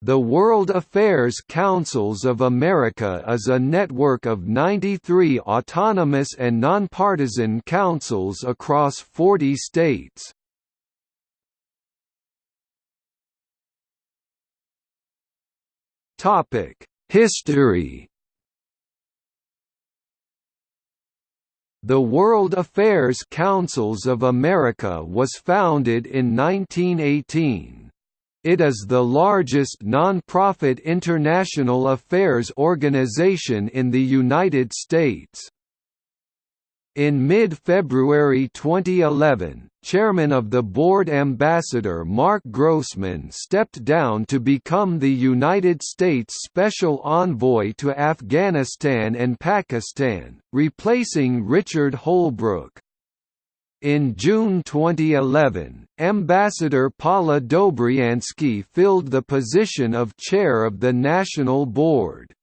The World Affairs Councils of America is a network of 93 autonomous and nonpartisan councils across 40 states. History The World Affairs Councils of America was founded in 1918. It is the largest non-profit international affairs organization in the United States. In mid-February 2011, chairman of the board Ambassador Marc Grossman stepped down to become the United States Special Envoy to Afghanistan and Pakistan, replacing Richard Holbrooke. In June 2011, Ambassador Paula Dobriansky filled the position of chair of the National Board.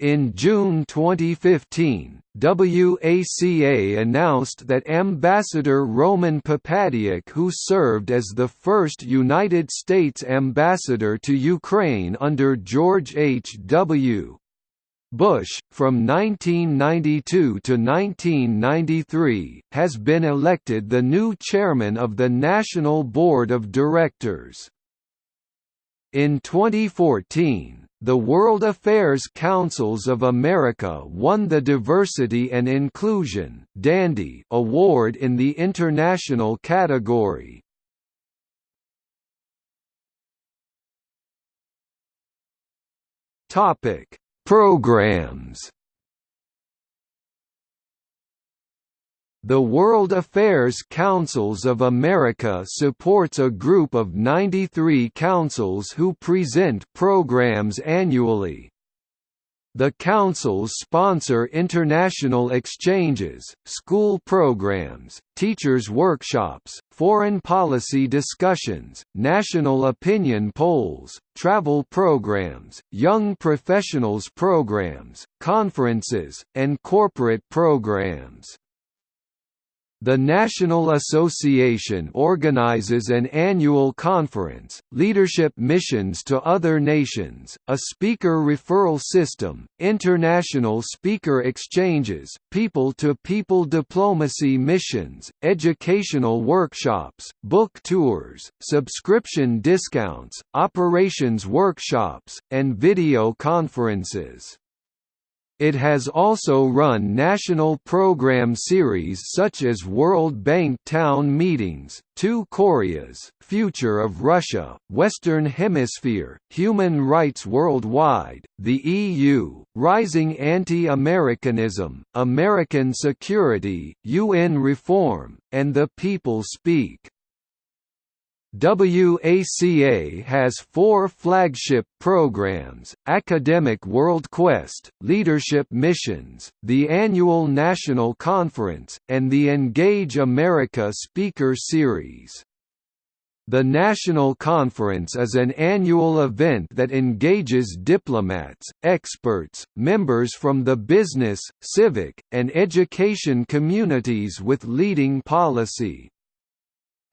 In June 2015, WACA announced that Ambassador Roman Popadiuk who served as the first United States ambassador to Ukraine under George H. W. Bush, from 1992 to 1993, has been elected the new chairman of the National Board of Directors. In 2014, the World Affairs Councils of America won the Diversity and Inclusion Dandy Award in the International category. Topic Programs The World Affairs Councils of America supports a group of 93 councils who present programs annually. The councils sponsor international exchanges, school programs, teachers' workshops, foreign policy discussions, national opinion polls, travel programs, young professionals programs, conferences, and corporate programs. The National Association organizes an annual conference, leadership missions to other nations, a speaker referral system, international speaker exchanges, people-to-people -people diplomacy missions, educational workshops, book tours, subscription discounts, operations workshops, and video conferences. It has also run national program series such as World Bank Town Meetings, Two Koreas, Future of Russia, Western Hemisphere, Human Rights Worldwide, the EU, Rising Anti-Americanism, American Security, UN Reform, and The People Speak. WACA has four flagship programs, Academic World Quest, Leadership Missions, the Annual National Conference, and the Engage America Speaker Series. The National Conference is an annual event that engages diplomats, experts, members from the business, civic, and education communities with leading policy,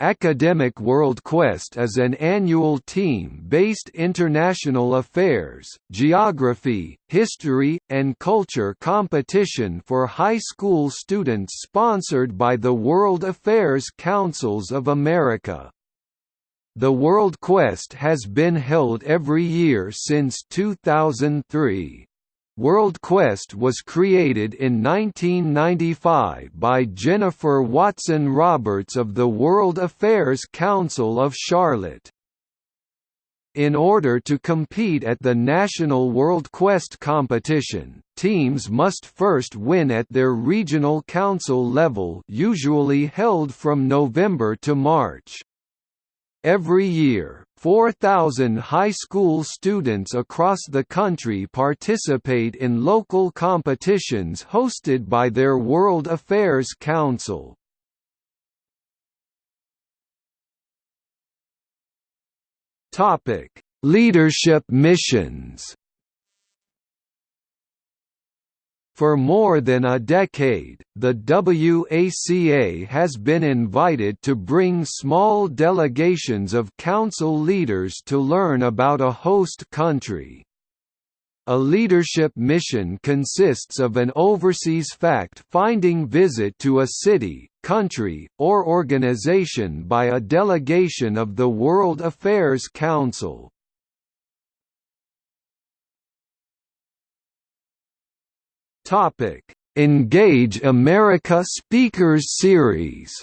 Academic World Quest is an annual team-based international affairs, geography, history, and culture competition for high school students sponsored by the World Affairs Councils of America. The World Quest has been held every year since 2003. World Quest was created in 1995 by Jennifer Watson Roberts of the World Affairs Council of Charlotte. In order to compete at the National World Quest competition, teams must first win at their regional council level usually held from November to March. Every year, 4,000 high school students across the country participate in local competitions hosted by their World Affairs Council. Leadership missions For more than a decade, the WACA has been invited to bring small delegations of council leaders to learn about a host country. A leadership mission consists of an overseas fact-finding visit to a city, country, or organization by a delegation of the World Affairs Council. Topic: Engage America Speakers Series.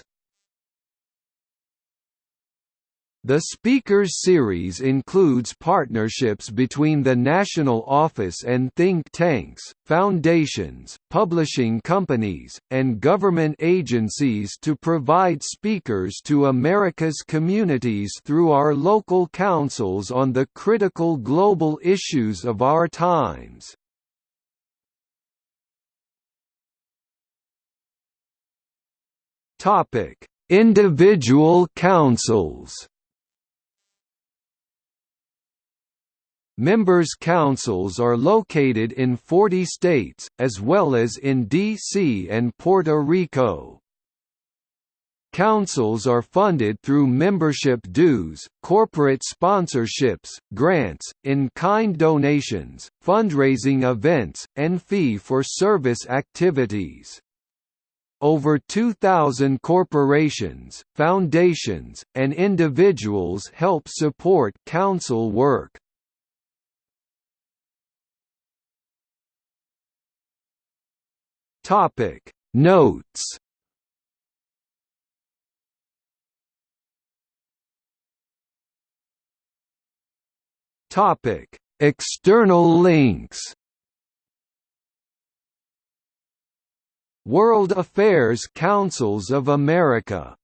The Speakers Series includes partnerships between the National Office and think tanks, foundations, publishing companies, and government agencies to provide speakers to America's communities through our local councils on the critical global issues of our times. Topic: Individual councils. Members' councils are located in 40 states, as well as in D.C. and Puerto Rico. Councils are funded through membership dues, corporate sponsorships, grants, in-kind donations, fundraising events, and fee-for-service activities. Over 2,000 corporations, foundations, and individuals help support council work. Topic Notes Topic External links World Affairs Councils of America